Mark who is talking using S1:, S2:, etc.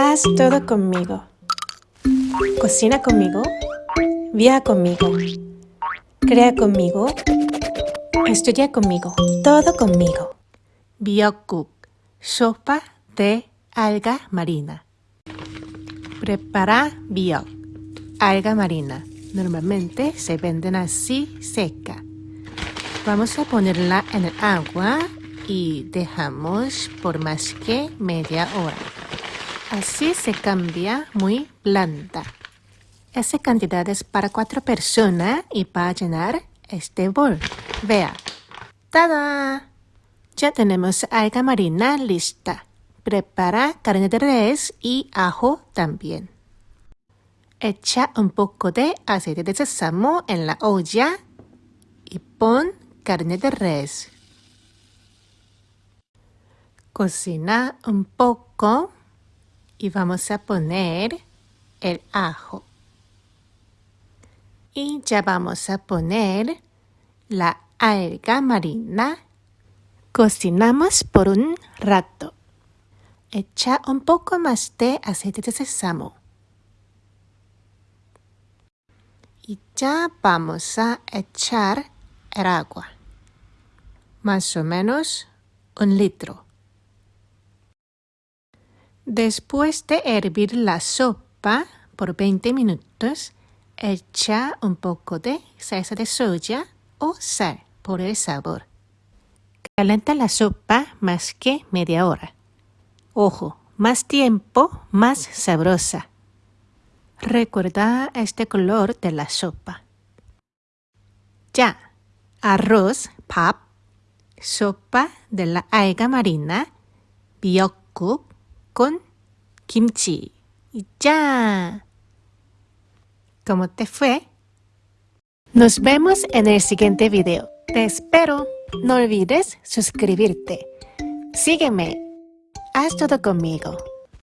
S1: Haz todo conmigo. Cocina conmigo. Viaja conmigo. Crea conmigo. Estudia conmigo. Todo conmigo.
S2: Biokuk, sopa de alga marina. Prepara biok, alga marina. Normalmente se venden así seca. Vamos a ponerla en el agua y dejamos por más que media hora. Así se cambia muy blanda. Esa cantidad es para cuatro personas y para llenar este bol. Vea. ¡Tada! Ya tenemos alga marina lista. Prepara carne de res y ajo también. Echa un poco de aceite de sésamo en la olla y pon carne de res. Cocina un poco y vamos a poner el ajo. Y ya vamos a poner la alga marina. Cocinamos por un rato. Echa un poco más de aceite de sésamo. Y ya vamos a echar el agua. Más o menos un litro. Después de hervir la sopa por 20 minutos, echa un poco de salsa de soya o sal por el sabor. Calienta la sopa más que media hora. Ojo, más tiempo, más sabrosa. Recuerda este color de la sopa. Ya, arroz, pap, sopa de la alga marina, biokuk, con kimchi. Y ya. ¿Cómo te fue? Nos vemos en el siguiente video. Te espero. No olvides suscribirte. Sígueme. Haz todo conmigo.